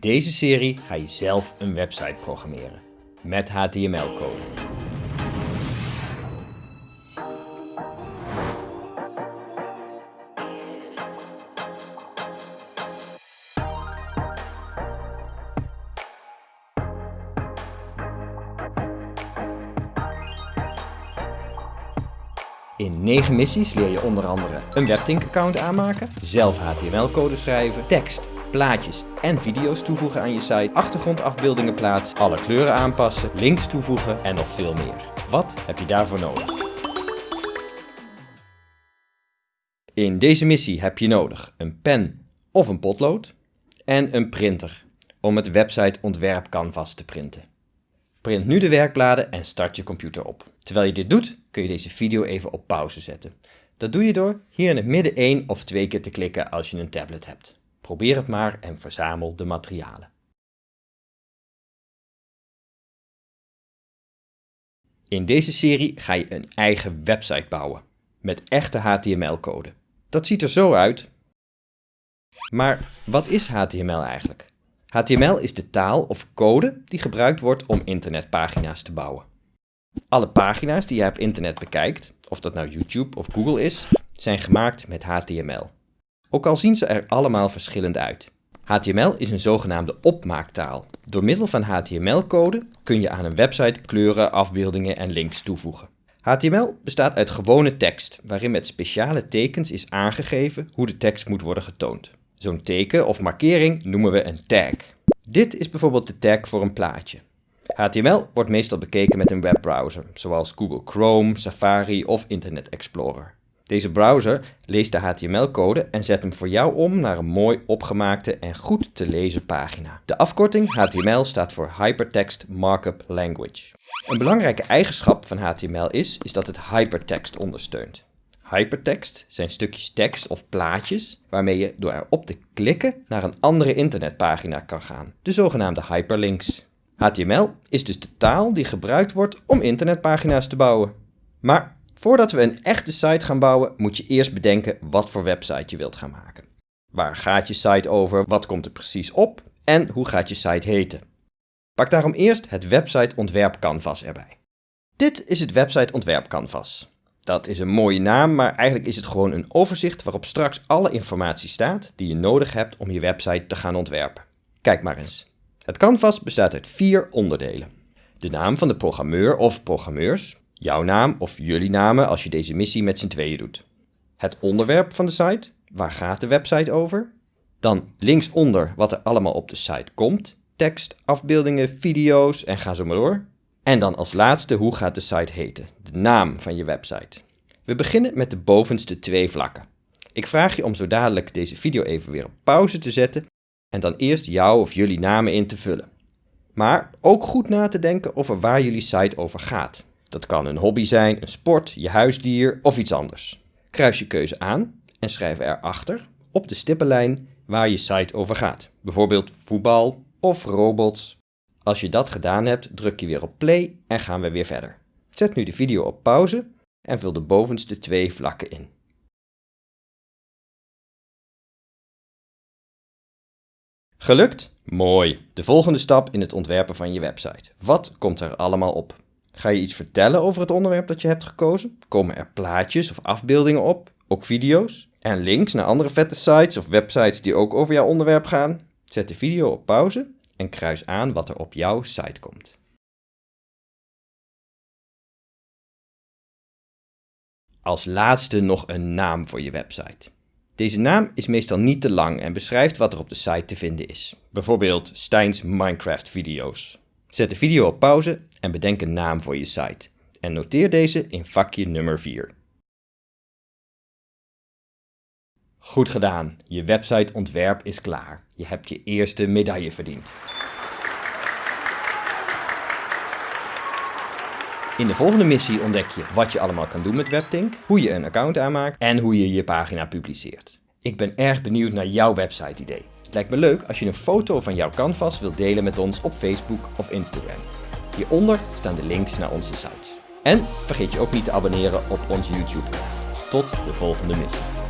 Deze serie ga je zelf een website programmeren met HTML-code. In 9 missies leer je onder andere een WebTink-account aanmaken, zelf HTML-code schrijven, tekst, plaatjes en video's toevoegen aan je site, achtergrondafbeeldingen plaatsen, alle kleuren aanpassen, links toevoegen en nog veel meer. Wat heb je daarvoor nodig? In deze missie heb je nodig een pen of een potlood en een printer om het website ontwerp canvas te printen. Print nu de werkbladen en start je computer op. Terwijl je dit doet, kun je deze video even op pauze zetten. Dat doe je door hier in het midden één of twee keer te klikken als je een tablet hebt. Probeer het maar en verzamel de materialen. In deze serie ga je een eigen website bouwen, met echte HTML-code. Dat ziet er zo uit. Maar wat is HTML eigenlijk? HTML is de taal of code die gebruikt wordt om internetpagina's te bouwen. Alle pagina's die je op internet bekijkt, of dat nou YouTube of Google is, zijn gemaakt met HTML. Ook al zien ze er allemaal verschillend uit. HTML is een zogenaamde opmaaktaal. Door middel van HTML-code kun je aan een website kleuren, afbeeldingen en links toevoegen. HTML bestaat uit gewone tekst, waarin met speciale tekens is aangegeven hoe de tekst moet worden getoond. Zo'n teken of markering noemen we een tag. Dit is bijvoorbeeld de tag voor een plaatje. HTML wordt meestal bekeken met een webbrowser, zoals Google Chrome, Safari of Internet Explorer. Deze browser leest de HTML-code en zet hem voor jou om naar een mooi opgemaakte en goed te lezen pagina. De afkorting HTML staat voor Hypertext Markup Language. Een belangrijke eigenschap van HTML is, is dat het hypertext ondersteunt. Hypertext zijn stukjes tekst of plaatjes waarmee je door erop te klikken naar een andere internetpagina kan gaan, de zogenaamde hyperlinks. HTML is dus de taal die gebruikt wordt om internetpagina's te bouwen. Maar voordat we een echte site gaan bouwen, moet je eerst bedenken wat voor website je wilt gaan maken. Waar gaat je site over, wat komt er precies op en hoe gaat je site heten? Pak daarom eerst het website ontwerp canvas erbij. Dit is het website ontwerp canvas. Dat is een mooie naam, maar eigenlijk is het gewoon een overzicht waarop straks alle informatie staat die je nodig hebt om je website te gaan ontwerpen. Kijk maar eens. Het canvas bestaat uit vier onderdelen. De naam van de programmeur of programmeurs, jouw naam of jullie namen als je deze missie met z'n tweeën doet. Het onderwerp van de site, waar gaat de website over? Dan linksonder wat er allemaal op de site komt, tekst, afbeeldingen, video's en ga zo maar door. En dan als laatste, hoe gaat de site heten? De naam van je website. We beginnen met de bovenste twee vlakken. Ik vraag je om zo dadelijk deze video even weer op pauze te zetten en dan eerst jouw of jullie namen in te vullen. Maar ook goed na te denken over waar jullie site over gaat. Dat kan een hobby zijn, een sport, je huisdier of iets anders. Kruis je keuze aan en schrijf erachter op de stippenlijn waar je site over gaat. Bijvoorbeeld voetbal of robots als je dat gedaan hebt, druk je weer op play en gaan we weer verder. Zet nu de video op pauze en vul de bovenste twee vlakken in. Gelukt? Mooi. De volgende stap in het ontwerpen van je website. Wat komt er allemaal op? Ga je iets vertellen over het onderwerp dat je hebt gekozen? Komen er plaatjes of afbeeldingen op? Ook video's? En links naar andere vette sites of websites die ook over jouw onderwerp gaan? Zet de video op pauze en kruis aan wat er op jouw site komt. Als laatste nog een naam voor je website. Deze naam is meestal niet te lang en beschrijft wat er op de site te vinden is. Bijvoorbeeld Stijns Minecraft video's. Zet de video op pauze en bedenk een naam voor je site. En noteer deze in vakje nummer 4. Goed gedaan, je websiteontwerp is klaar. Je hebt je eerste medaille verdiend. In de volgende missie ontdek je wat je allemaal kan doen met WebTink, hoe je een account aanmaakt en hoe je je pagina publiceert. Ik ben erg benieuwd naar jouw website idee. Lijkt me leuk als je een foto van jouw canvas wilt delen met ons op Facebook of Instagram. Hieronder staan de links naar onze sites. En vergeet je ook niet te abonneren op ons YouTube. Tot de volgende missie.